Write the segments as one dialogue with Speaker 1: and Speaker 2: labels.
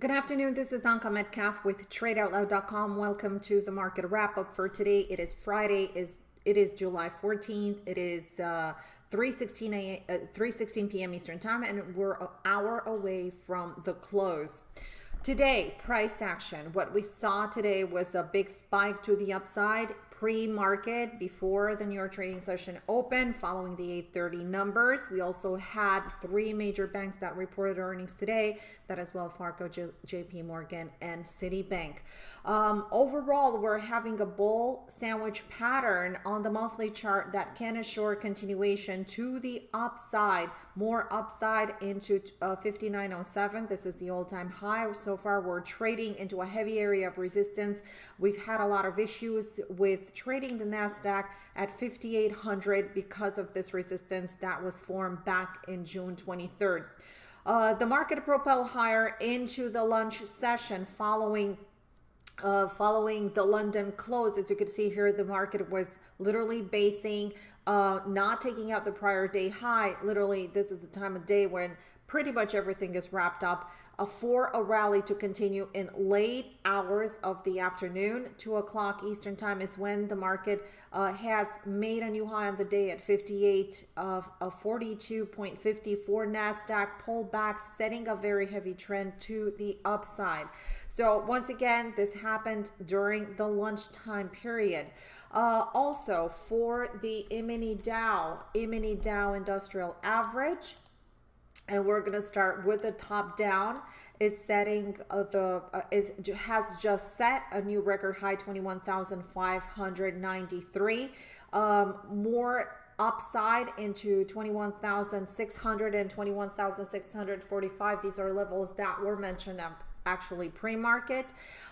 Speaker 1: Good afternoon. This is Anka Metcalf with TradeOutloud.com. Welcome to the market wrap up for today. It is Friday. Is it is July 14th. It is uh, 3:16 a, uh, 3:16 p.m. Eastern Time, and we're an hour away from the close. Today, price action. What we saw today was a big spike to the upside pre-market before the New York trading session opened following the 830 numbers. We also had three major banks that reported earnings today, that is Wells Fargo, J JP Morgan, and Citibank. Um, overall, we're having a bull sandwich pattern on the monthly chart that can assure continuation to the upside, more upside into uh, 5907. This is the all-time high. So far, we're trading into a heavy area of resistance. We've had a lot of issues with trading the NASDAQ at 5,800 because of this resistance that was formed back in June 23rd. Uh, the market propelled higher into the lunch session following uh, following the London close. As you can see here, the market was literally basing, uh, not taking out the prior day high. Literally, this is the time of day when pretty much everything is wrapped up for a rally to continue in late hours of the afternoon. 2 o'clock Eastern time is when the market uh, has made a new high on the day at 58 of, of 42.54. NASDAQ pulled back, setting a very heavy trend to the upside. So once again, this happened during the lunchtime period. Uh, also for the E-mini Dow, E-mini Dow Industrial Average, and we're going to start with the top down. It's setting uh, the uh, it has just set a new record high 21,593 um, more upside into 21,600 and 21,645 these are levels that were mentioned actually pre-market.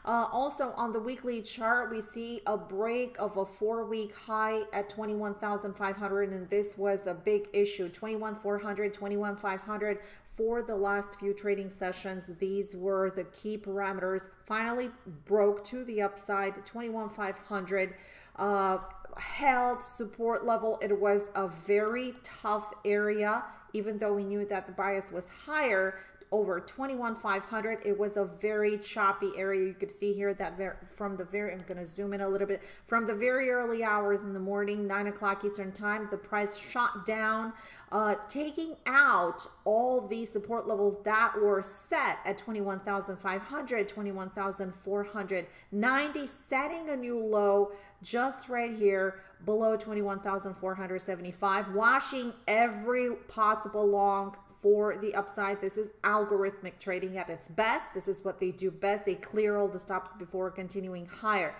Speaker 1: Uh, also on the weekly chart, we see a break of a four-week high at 21,500, and this was a big issue. 21,400, 21,500 for the last few trading sessions. These were the key parameters. Finally broke to the upside, 21,500. Uh, held support level. It was a very tough area, even though we knew that the bias was higher over 21,500. It was a very choppy area. You could see here that from the very, I'm going to zoom in a little bit, from the very early hours in the morning, 9 o'clock Eastern time, the price shot down, uh, taking out all the support levels that were set at 21,500, 21,490, setting a new low just right here below 21,475, washing every possible long for the upside. This is algorithmic trading at its best. This is what they do best. They clear all the stops before continuing higher.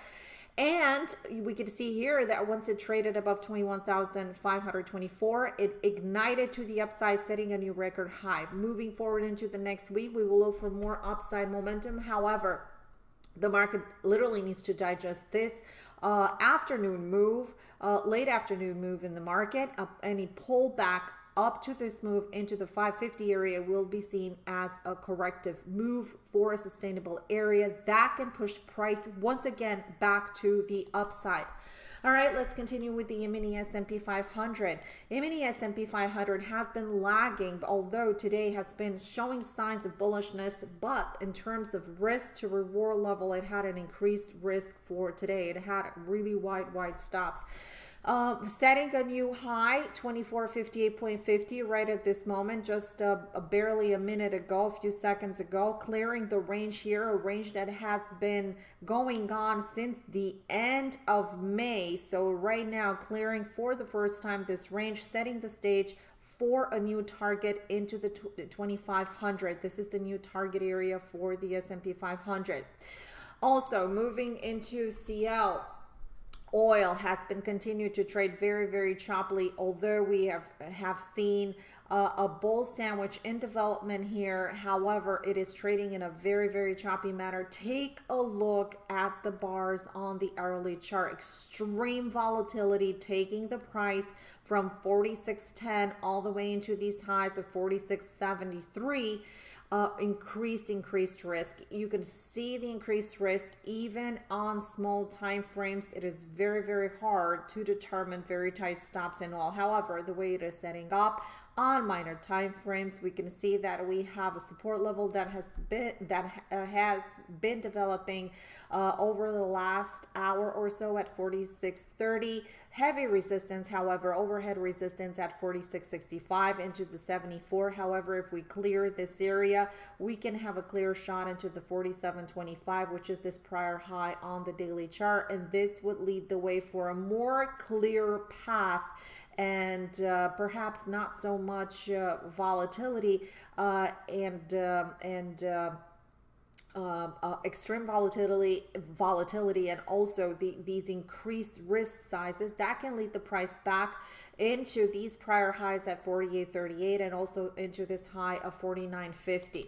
Speaker 1: And we can see here that once it traded above 21,524, it ignited to the upside, setting a new record high. Moving forward into the next week, we will look for more upside momentum. However, the market literally needs to digest this uh, afternoon move, uh, late afternoon move in the market, uh, any pullback up to this move into the 550 area will be seen as a corrective move for a sustainable area that can push price once again back to the upside. All right, let's continue with the mini S&P 500. mini S&P 500 has been lagging, although today has been showing signs of bullishness, but in terms of risk to reward level, it had an increased risk for today. It had really wide, wide stops. Um, setting a new high, 2458.50 right at this moment, just barely a minute ago, a few seconds ago, clearing the range here, a range that has been going on since the end of May. So right now, clearing for the first time this range, setting the stage for a new target into the 2500. This is the new target area for the S&P 500. Also, moving into CL, oil has been continued to trade very, very choppily, although we have, have seen uh, a bull sandwich in development here. However, it is trading in a very, very choppy manner. Take a look at the bars on the hourly chart. Extreme volatility taking the price from 46.10 all the way into these highs of 46.73 uh, increased increased risk. You can see the increased risk even on small time frames. It is very very hard to determine very tight stops and all. However, the way it is setting up, on minor time frames we can see that we have a support level that has been that uh, has been developing uh, over the last hour or so at 4630 heavy resistance however overhead resistance at 4665 into the 74 however if we clear this area we can have a clear shot into the 4725 which is this prior high on the daily chart. And this would lead the way for a more clear path and uh, perhaps not so much uh, volatility uh, and um, and uh, um, uh, extreme volatility volatility and also the, these increased risk sizes that can lead the price back into these prior highs at 48.38 and also into this high of 49.50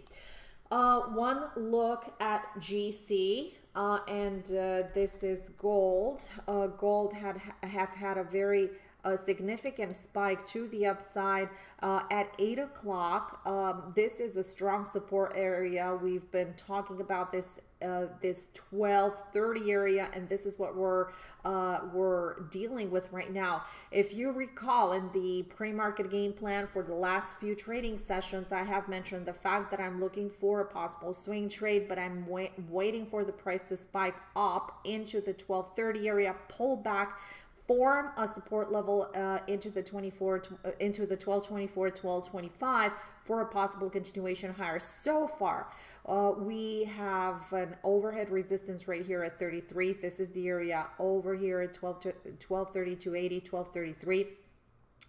Speaker 1: uh, one look at GC uh, and this is gold. Gold had has had a very a significant spike to the upside uh, at 8 o'clock. Um, this is a strong support area. We've been talking about this uh, this 1230 area and this is what we're uh, we're dealing with right now if you recall in the pre-market game plan for the last few trading sessions I have mentioned the fact that I'm looking for a possible swing trade but I'm wait waiting for the price to spike up into the 1230 area pull back form a support level uh, into the 24 uh, into the 1224 1225 for a possible continuation higher. So far uh, we have an overhead resistance right here at 33 this is the area over here at 12 to 1232 80 1233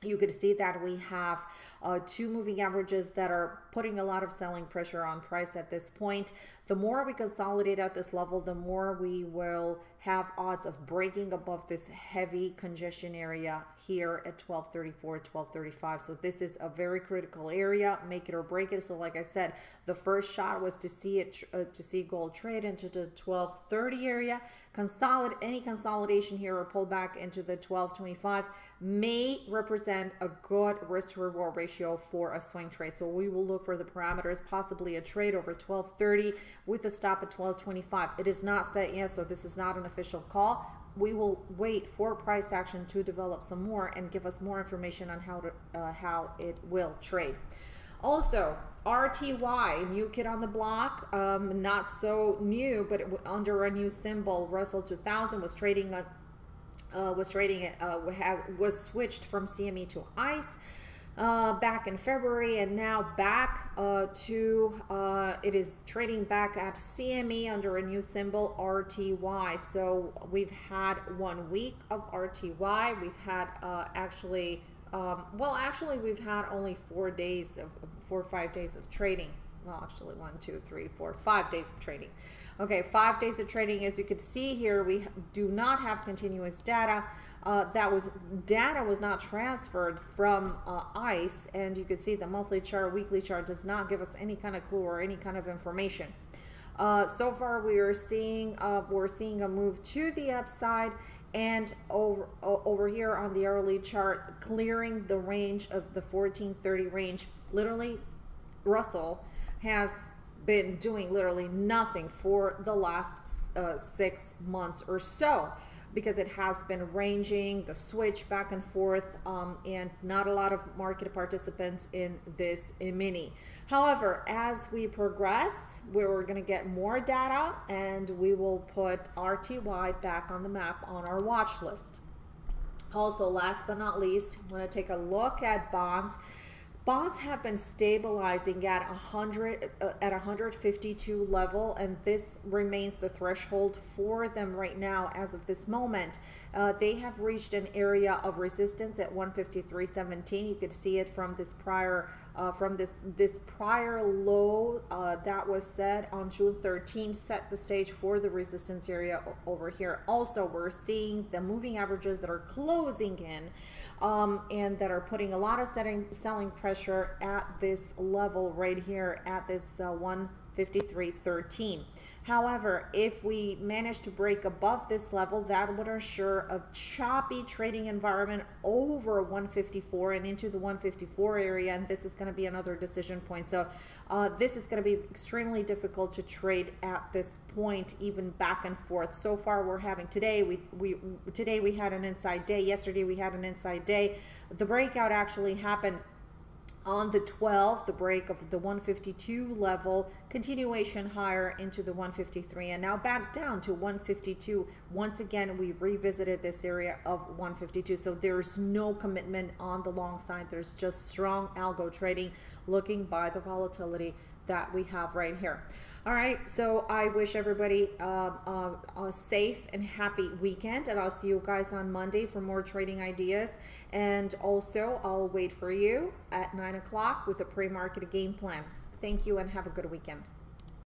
Speaker 1: you could see that we have uh, two moving averages that are putting a lot of selling pressure on price at this point. The more we consolidate at this level, the more we will have odds of breaking above this heavy congestion area here at 1234, 1235. So this is a very critical area, make it or break it. So like I said, the first shot was to see it, uh, to see gold trade into the 1230 area. Consolidate any consolidation here or pull back into the 1225 may represent a good risk to reward ratio for a swing trade. So we will look for the parameters, possibly a trade over 1230 with a stop at 1225. It is not set yet, so this is not an official call. We will wait for price action to develop some more and give us more information on how to uh, how it will trade. Also, RTY, new kid on the block, um, not so new, but under a new symbol, Russell 2000 was trading a, uh, was trading it, uh, was switched from CME to ICE uh, back in February and now back uh, to uh, it is trading back at CME under a new symbol RTY. So we've had one week of RTY. We've had uh, actually, um, well, actually, we've had only four days of four or five days of trading. Well, actually, one, two, three, four, five days of trading. Okay, five days of trading. As you can see here, we do not have continuous data uh, that was data was not transferred from uh, ICE, and you can see the monthly chart, weekly chart does not give us any kind of clue or any kind of information. Uh, so far, we are seeing uh, we're seeing a move to the upside, and over over here on the hourly chart, clearing the range of the 1430 range. Literally, Russell has been doing literally nothing for the last uh, six months or so because it has been ranging the switch back and forth um, and not a lot of market participants in this mini. However, as we progress, we're going to get more data and we will put RTY back on the map on our watch list. Also, last but not least, I want to take a look at bonds bonds have been stabilizing at 100 uh, at 152 level and this remains the threshold for them right now as of this moment. Uh, they have reached an area of resistance at 153.17 you could see it from this prior uh, from this this prior low uh, that was set on June 13 set the stage for the resistance area over here also we're seeing the moving averages that are closing in um, and that are putting a lot of setting, selling pressure at this level right here at this uh, 153.13. However, if we manage to break above this level, that would assure a choppy trading environment over 154 and into the 154 area, and this is going to be another decision point. So uh, this is going to be extremely difficult to trade at this point, even back and forth. So far, we're having today. We we today we had an inside day. Yesterday we had an inside day. The breakout actually happened on the 12th, the break of the 152 level, continuation higher into the 153, and now back down to 152. Once again, we revisited this area of 152. So there's no commitment on the long side. There's just strong algo trading looking by the volatility that we have right here. All right, so I wish everybody uh, a safe and happy weekend, and I'll see you guys on Monday for more trading ideas. And also, I'll wait for you at 9 o'clock with a pre market game plan. Thank you and have a good weekend.